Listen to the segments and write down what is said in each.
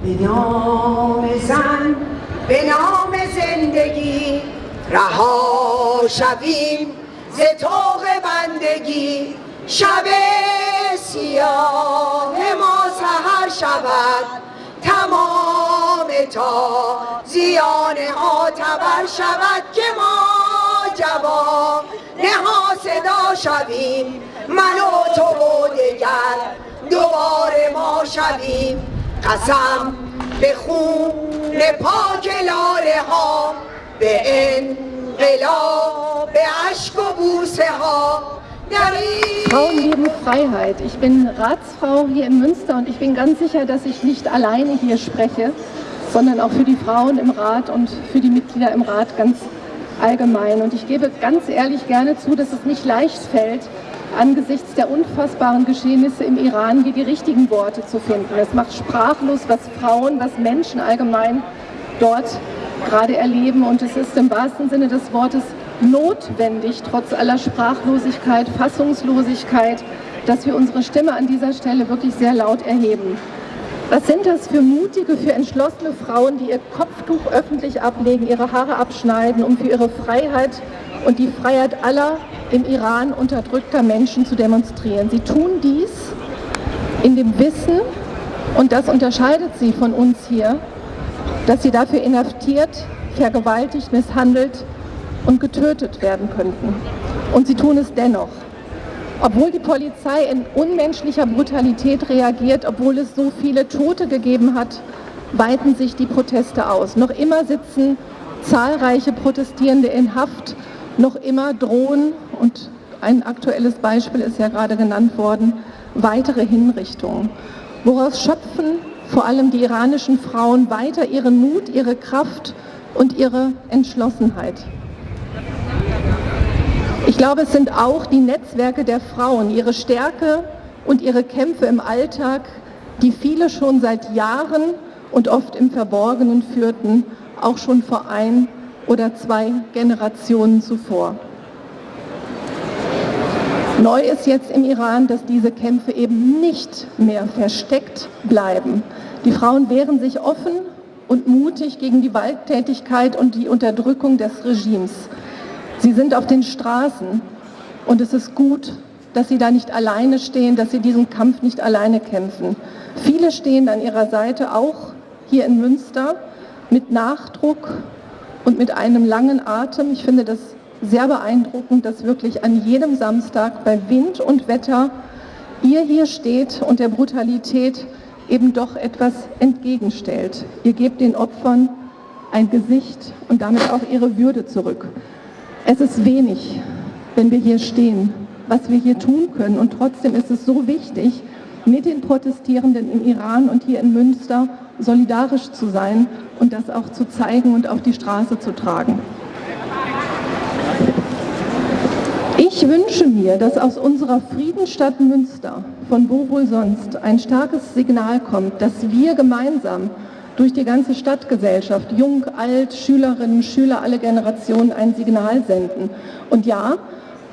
به نام زن به نام زندگی رها شویم ز طوق بندگی. شب سیاه ما سهر شود تمام تا زیان ها تبر شود که ما جواب نها صدا شویم. من و تو و دگر دوباره ما شویم. قسم به خون پاک لاله ها به انقلاب به عشق و بوسه ها Frauen lieben Freiheit. Ich bin Ratsfrau hier in Münster und ich bin ganz sicher, dass ich nicht alleine hier spreche, sondern auch für die Frauen im Rat und für die Mitglieder im Rat ganz allgemein. Und ich gebe ganz ehrlich gerne zu, dass es nicht leicht fällt, angesichts der unfassbaren Geschehnisse im Iran hier die richtigen Worte zu finden. Es macht sprachlos, was Frauen, was Menschen allgemein dort gerade erleben und es ist im wahrsten Sinne des Wortes notwendig, trotz aller Sprachlosigkeit, Fassungslosigkeit, dass wir unsere Stimme an dieser Stelle wirklich sehr laut erheben. Was sind das für mutige, für entschlossene Frauen, die ihr Kopftuch öffentlich ablegen, ihre Haare abschneiden, um für ihre Freiheit und die Freiheit aller im Iran unterdrückter Menschen zu demonstrieren. Sie tun dies in dem Wissen, und das unterscheidet sie von uns hier, dass sie dafür inhaftiert, vergewaltigt, misshandelt und getötet werden könnten. Und sie tun es dennoch. Obwohl die Polizei in unmenschlicher Brutalität reagiert, obwohl es so viele Tote gegeben hat, weiten sich die Proteste aus. Noch immer sitzen zahlreiche Protestierende in Haft noch immer drohen, und ein aktuelles Beispiel ist ja gerade genannt worden, weitere Hinrichtungen. Woraus schöpfen vor allem die iranischen Frauen weiter ihren Mut, ihre Kraft und ihre Entschlossenheit. Ich glaube, es sind auch die Netzwerke der Frauen, ihre Stärke und ihre Kämpfe im Alltag, die viele schon seit Jahren und oft im Verborgenen führten, auch schon vor ein oder zwei Generationen zuvor. Neu ist jetzt im Iran, dass diese Kämpfe eben nicht mehr versteckt bleiben. Die Frauen wehren sich offen und mutig gegen die Gewalttätigkeit und die Unterdrückung des Regimes. Sie sind auf den Straßen und es ist gut, dass sie da nicht alleine stehen, dass sie diesen Kampf nicht alleine kämpfen. Viele stehen an ihrer Seite, auch hier in Münster, mit Nachdruck und mit einem langen Atem. Ich finde das sehr beeindruckend, dass wirklich an jedem Samstag bei Wind und Wetter ihr hier steht und der Brutalität eben doch etwas entgegenstellt. Ihr gebt den Opfern ein Gesicht und damit auch ihre Würde zurück. Es ist wenig, wenn wir hier stehen, was wir hier tun können und trotzdem ist es so wichtig, mit den Protestierenden im Iran und hier in Münster solidarisch zu sein und das auch zu zeigen und auf die Straße zu tragen. Ich wünsche mir, dass aus unserer Friedensstadt Münster, von wo wohl sonst, ein starkes Signal kommt, dass wir gemeinsam durch die ganze Stadtgesellschaft, jung, alt, Schülerinnen, Schüler, alle Generationen ein Signal senden. Und ja,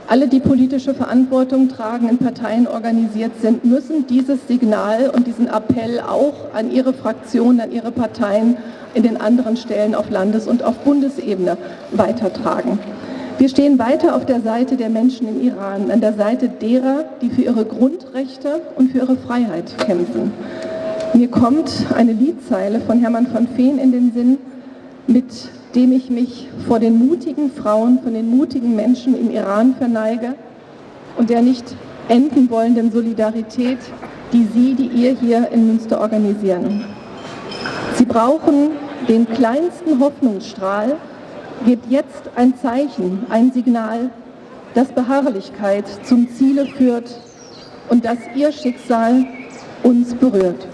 alle, die politische Verantwortung tragen, in Parteien organisiert sind, müssen dieses Signal und diesen Appell auch an ihre Fraktionen, an ihre Parteien in den anderen Stellen auf Landes- und auf Bundesebene weitertragen. Wir stehen weiter auf der Seite der Menschen im Iran, an der Seite derer, die für ihre Grundrechte und für ihre Freiheit kämpfen. Mir kommt eine Liedzeile von Hermann von Feen in den Sinn, mit dem ich mich vor den mutigen Frauen, von den mutigen Menschen im Iran verneige und der nicht enden wollenden Solidarität, die Sie, die ihr hier in Münster organisieren. Sie brauchen den kleinsten Hoffnungsstrahl, gebt jetzt ein Zeichen, ein Signal, das Beharrlichkeit zum Ziele führt und das ihr Schicksal uns berührt.